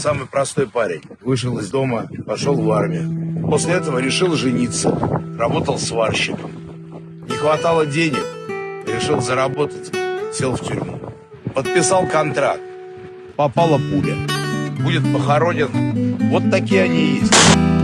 самый простой парень. Вышел из дома, пошел в армию. После этого решил жениться. Работал сварщиком. Не хватало денег. Решил заработать. Сел в тюрьму. Подписал контракт. Попала пуля. Будет похоронен. Вот такие они и есть.